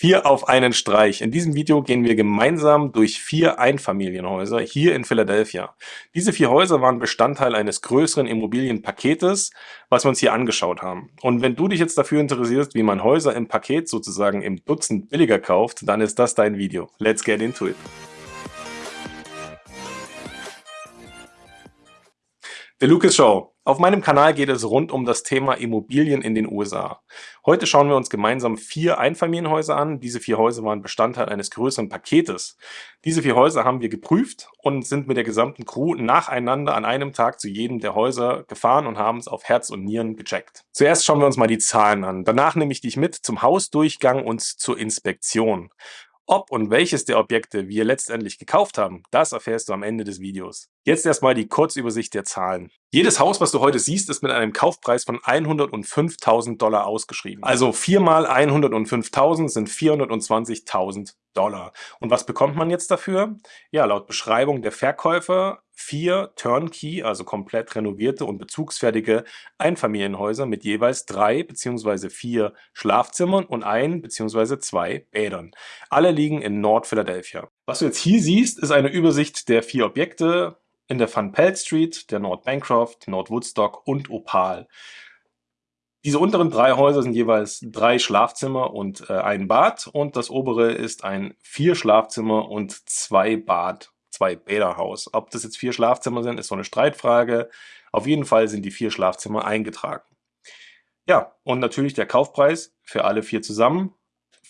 Vier auf einen Streich. In diesem Video gehen wir gemeinsam durch vier Einfamilienhäuser hier in Philadelphia. Diese vier Häuser waren Bestandteil eines größeren Immobilienpaketes, was wir uns hier angeschaut haben. Und wenn du dich jetzt dafür interessierst, wie man Häuser im Paket sozusagen im Dutzend billiger kauft, dann ist das dein Video. Let's get into it. The Lucas Show. Auf meinem Kanal geht es rund um das Thema Immobilien in den USA. Heute schauen wir uns gemeinsam vier Einfamilienhäuser an. Diese vier Häuser waren Bestandteil eines größeren Paketes. Diese vier Häuser haben wir geprüft und sind mit der gesamten Crew nacheinander an einem Tag zu jedem der Häuser gefahren und haben es auf Herz und Nieren gecheckt. Zuerst schauen wir uns mal die Zahlen an. Danach nehme ich dich mit zum Hausdurchgang und zur Inspektion. Ob und welches der Objekte wir letztendlich gekauft haben, das erfährst du am Ende des Videos. Jetzt erstmal die Kurzübersicht der Zahlen. Jedes Haus, was du heute siehst, ist mit einem Kaufpreis von 105.000 Dollar ausgeschrieben. Also 4 mal 105.000 sind 420.000 Dollar. Und was bekommt man jetzt dafür? Ja, laut Beschreibung der Verkäufer vier Turnkey, also komplett renovierte und bezugsfertige Einfamilienhäuser mit jeweils drei bzw. vier Schlafzimmern und ein bzw. zwei Bädern. Alle liegen in Nord-Philadelphia. Was du jetzt hier siehst, ist eine Übersicht der vier Objekte in der Van Pelt Street, der Nord Bancroft, Nord Woodstock und Opal. Diese unteren drei Häuser sind jeweils drei Schlafzimmer und äh, ein Bad und das obere ist ein vier Schlafzimmer und zwei Bad, zwei Bäderhaus. Ob das jetzt vier Schlafzimmer sind, ist so eine Streitfrage. Auf jeden Fall sind die vier Schlafzimmer eingetragen. Ja, und natürlich der Kaufpreis für alle vier zusammen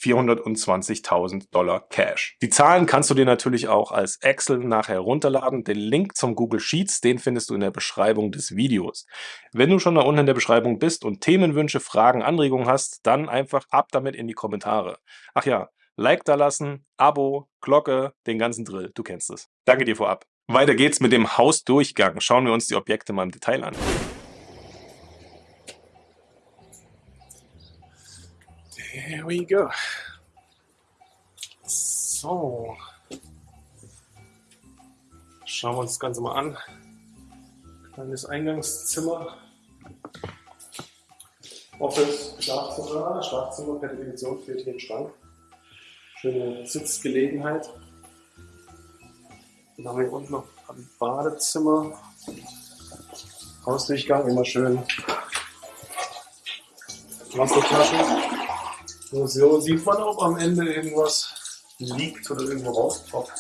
420.000 Dollar Cash. Die Zahlen kannst du dir natürlich auch als Excel nachher runterladen. Den Link zum Google Sheets, den findest du in der Beschreibung des Videos. Wenn du schon da unten in der Beschreibung bist und Themenwünsche, Fragen, Anregungen hast, dann einfach ab damit in die Kommentare. Ach ja, Like da lassen, Abo, Glocke, den ganzen Drill, du kennst es. Danke dir vorab. Weiter geht's mit dem Hausdurchgang. Schauen wir uns die Objekte mal im Detail an. Here we go. So. Schauen wir uns das Ganze mal an. Kleines Eingangszimmer. Office, Schlafzimmer. Schlafzimmer per Definition fehlt hier ein Schrank. Schöne Sitzgelegenheit. Dann haben wir hier unten noch ein Badezimmer. Hausdurchgang, immer schön Wassertaschen. So sieht man, ob am Ende irgendwas liegt oder irgendwo rauspoppt.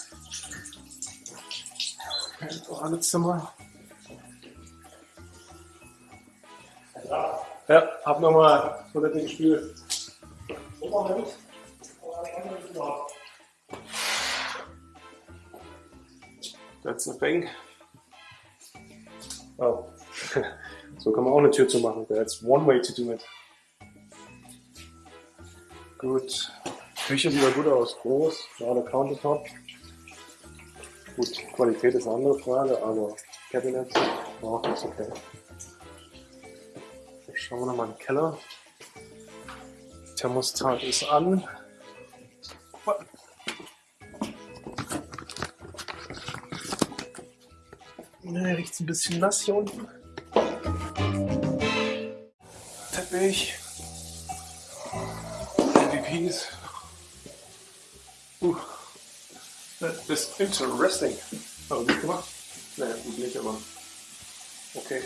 Badezimmer. Ja, ja hab nochmal Toilette gespielt. That's the thing. Oh. so kann man auch eine Tür zu machen. That's one way to do it. Gut. Küche sieht ja gut aus. Groß, gerade Countertop. Gut, Qualität ist eine andere Frage, aber Cabinet, auch ist okay. Schauen wir nochmal in den Keller. Thermostat ist an. Ne, riecht ein bisschen nass hier unten. Interesting. Oh, die gemacht? Nee, gut nicht, aber okay.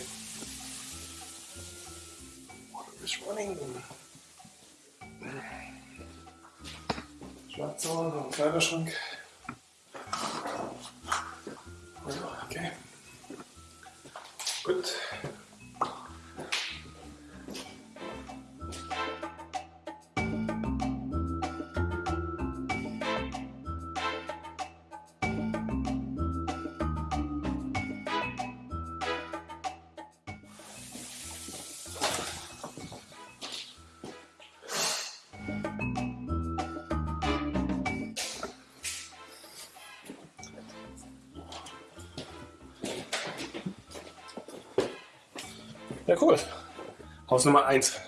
Water is running. Schlafzimmer, Kleiderschrank. Okay. Ja, cool. Haus Nummer 1.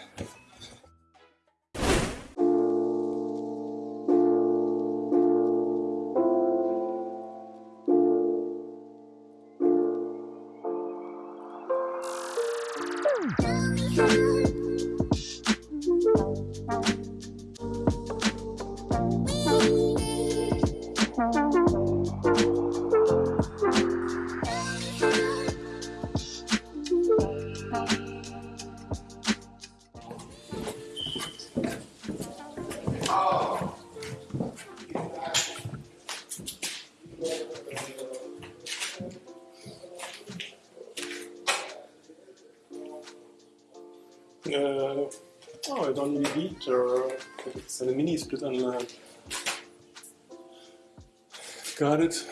es eine Mini-Split-Anlage. Got it.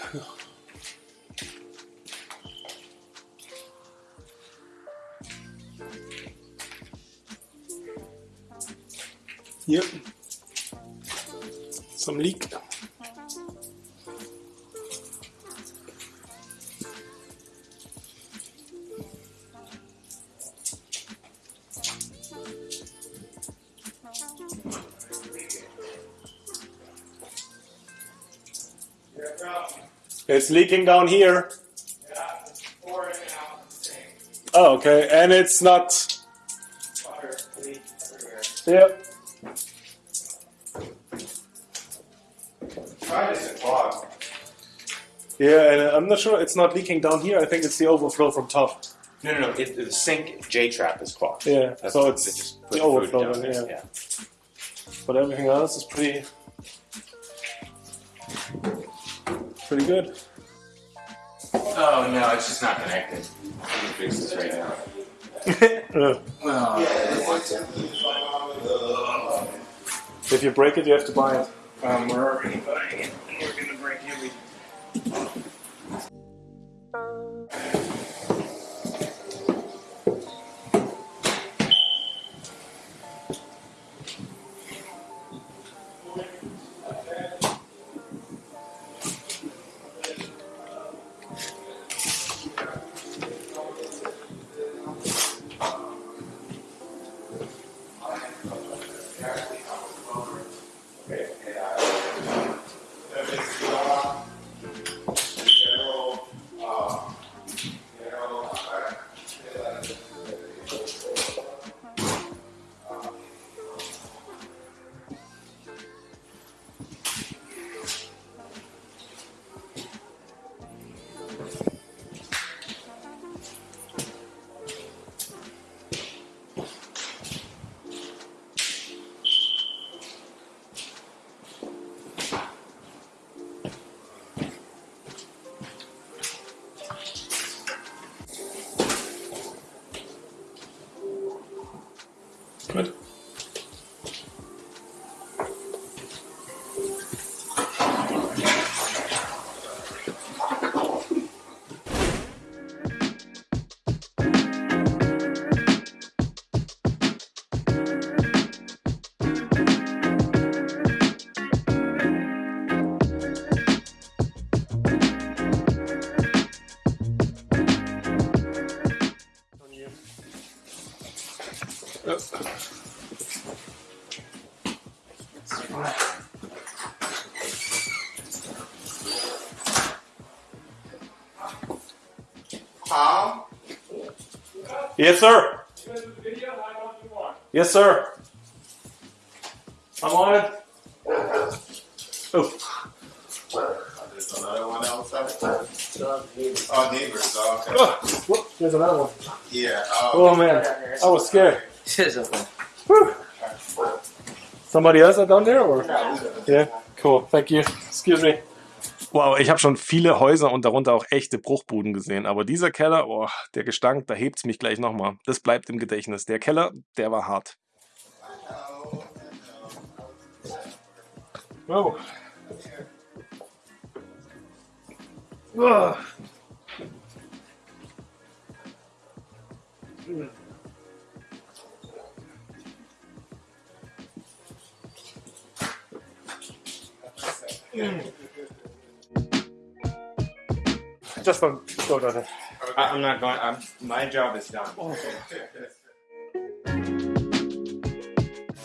Hier. Some leak. It's leaking down here. Oh, okay, and it's not. Yep. Try this clog. Yeah, and I'm not sure it's not leaking down here. I think it's the overflow from top. No, no, no. It, the sink J trap is clogged. Yeah, That's so it's just the overflow down there, yeah. But everything else is pretty, pretty good. Oh no, it's just not connected. We can fix this right now. Well, if you break it, you have to buy it. um, we're already buying it. Yes, sir. Yes, sir. I'm on it. Oh, There's another one outside. Oh, neighbors. Oh, okay. oh, whoop, there's another one. Yeah. Oh, oh man, I was scared. Somebody else down there, or? Yeah, cool. Thank you. Excuse me. Wow, ich habe schon viele Häuser und darunter auch echte Bruchbuden gesehen, aber dieser Keller, oh, der Gestank, da hebt's mich gleich nochmal. Das bleibt im Gedächtnis. Der Keller, der war hart. Oh. Ah. Just one. Go, Dante. I, I'm not going. I'm, my job is done.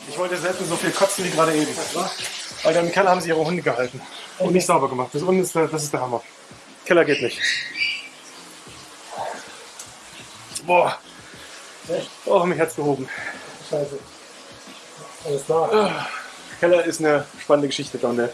Ich wollte selten so viel kotzen wie gerade eben. Weil im Keller haben sie ihre Hunde gehalten. Und nicht sauber gemacht. Das unten ist der, das ist der Hammer. Keller geht nicht. Boah. Oh, mich hat's gehoben. Scheiße. Alles klar. Keller ist eine spannende Geschichte, Donne.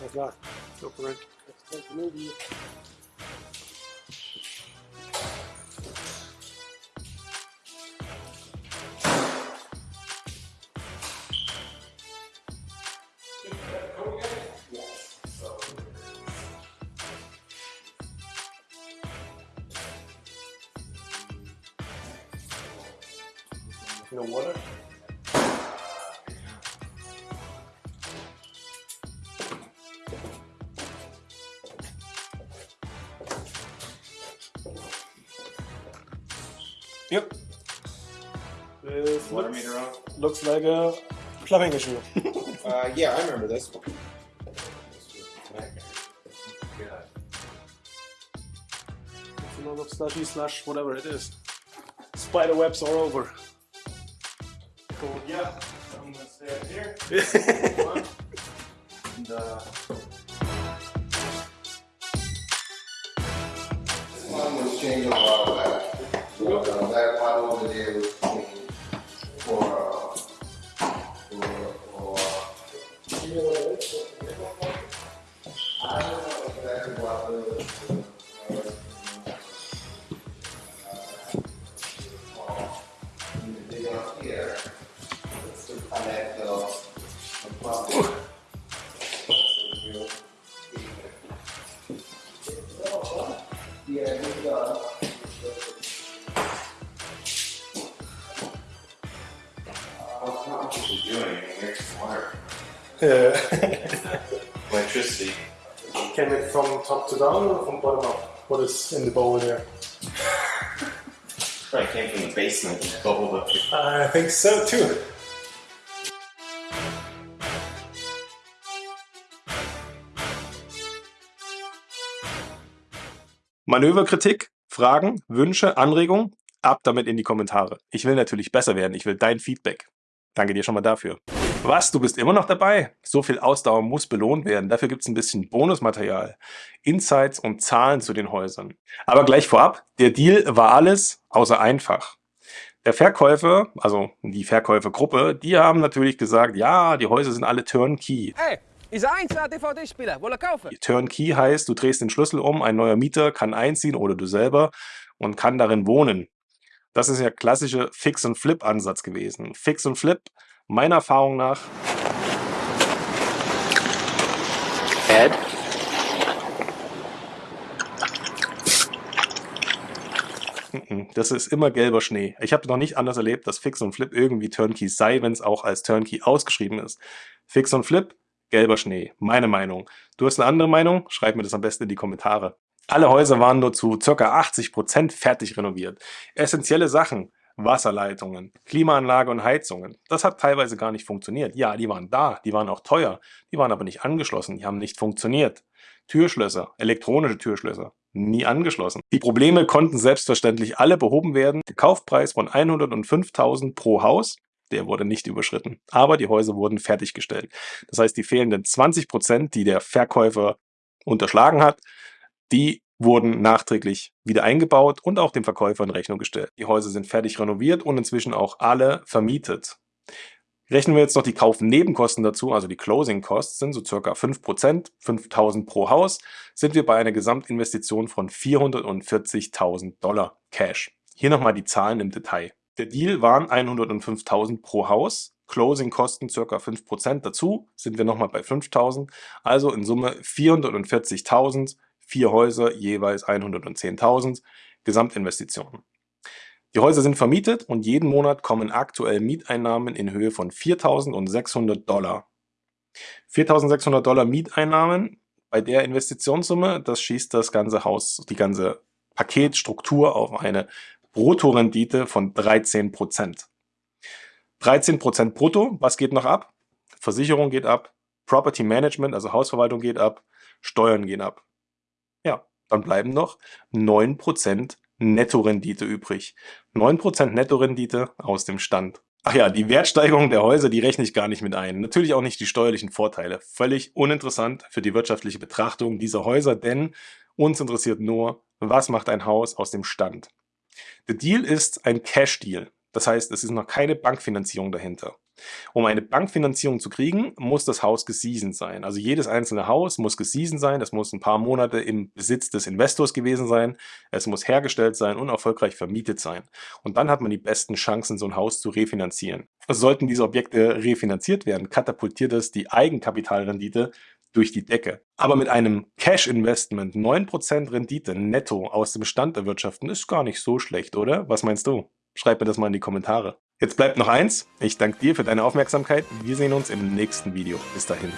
That's not. Go for it. Let's take the movie. Yep. This Water looks, meter on? looks like a plumbing issue. Uh, yeah, I remember this. It's a lot of slushy slush, whatever it is. Spider webs all over. Cool. Yeah. I'm gonna stay up here. and, uh, This one was changed a while back. Uh, that one over there Yeah. Electricity. Came it from top to down or from bottom up? What is in the bowl there? Probably came from the basement and bubbled up here. I think so too. Manöverkritik, Fragen, Wünsche, Anregungen? Ab damit in die Kommentare. Ich will natürlich besser werden. Ich will dein Feedback. Danke dir schon mal dafür. Was, du bist immer noch dabei? So viel Ausdauer muss belohnt werden. Dafür gibt es ein bisschen Bonusmaterial, Insights und Zahlen zu den Häusern. Aber gleich vorab, der Deal war alles außer einfach. Der Verkäufer, also die Verkäufergruppe, die haben natürlich gesagt, ja, die Häuser sind alle Turnkey. Hey, is er eins DVD-Spieler? Wollen kaufen? Turnkey heißt, du drehst den Schlüssel um, ein neuer Mieter kann einziehen oder du selber und kann darin wohnen. Das ist ja klassische Fix-and-Flip-Ansatz gewesen. Fix und Flip, meiner Erfahrung nach, Ed? Das ist immer gelber Schnee. Ich habe noch nicht anders erlebt, dass Fix und Flip irgendwie Turnkey sei, wenn es auch als Turnkey ausgeschrieben ist. Fix und Flip, gelber Schnee. Meine Meinung. Du hast eine andere Meinung? Schreib mir das am besten in die Kommentare. Alle Häuser waren nur zu ca. 80% fertig renoviert. Essentielle Sachen, Wasserleitungen, Klimaanlage und Heizungen. Das hat teilweise gar nicht funktioniert. Ja, die waren da, die waren auch teuer, die waren aber nicht angeschlossen, die haben nicht funktioniert. Türschlösser, elektronische Türschlösser, nie angeschlossen. Die Probleme konnten selbstverständlich alle behoben werden. Der Kaufpreis von 105.000 pro Haus, der wurde nicht überschritten. Aber die Häuser wurden fertiggestellt. Das heißt, die fehlenden 20%, die der Verkäufer unterschlagen hat, die wurden nachträglich wieder eingebaut und auch dem Verkäufer in Rechnung gestellt. Die Häuser sind fertig renoviert und inzwischen auch alle vermietet. Rechnen wir jetzt noch die Kaufnebenkosten dazu, also die Closing Costs sind so circa 5%, 5.000 pro Haus, sind wir bei einer Gesamtinvestition von 440.000 Dollar Cash. Hier nochmal die Zahlen im Detail. Der Deal waren 105.000 pro Haus, Closing Kosten circa 5% dazu, sind wir nochmal bei 5.000, also in Summe 440.000, vier Häuser jeweils 110.000, Gesamtinvestitionen. Die Häuser sind vermietet und jeden Monat kommen aktuell Mieteinnahmen in Höhe von 4.600 Dollar. 4.600 Dollar Mieteinnahmen bei der Investitionssumme, das schießt das ganze Haus, die ganze Paketstruktur auf eine Bruttorendite von 13%. 13% brutto, was geht noch ab? Versicherung geht ab, Property Management, also Hausverwaltung geht ab, Steuern gehen ab. Dann bleiben noch 9% Nettorendite übrig. 9% Nettorendite aus dem Stand. Ach ja, die Wertsteigerung der Häuser, die rechne ich gar nicht mit ein. Natürlich auch nicht die steuerlichen Vorteile. Völlig uninteressant für die wirtschaftliche Betrachtung dieser Häuser, denn uns interessiert nur, was macht ein Haus aus dem Stand. Der Deal ist ein Cash-Deal. Das heißt, es ist noch keine Bankfinanzierung dahinter. Um eine Bankfinanzierung zu kriegen, muss das Haus geseasoned sein. Also jedes einzelne Haus muss geseasoned sein, es muss ein paar Monate im Besitz des Investors gewesen sein, es muss hergestellt sein und erfolgreich vermietet sein. Und dann hat man die besten Chancen, so ein Haus zu refinanzieren. Sollten diese Objekte refinanziert werden, katapultiert es die Eigenkapitalrendite durch die Decke. Aber mit einem Cash-Investment 9% Rendite netto aus dem Bestand erwirtschaften ist gar nicht so schlecht, oder? Was meinst du? Schreib mir das mal in die Kommentare. Jetzt bleibt noch eins. Ich danke dir für deine Aufmerksamkeit. Wir sehen uns im nächsten Video. Bis dahin.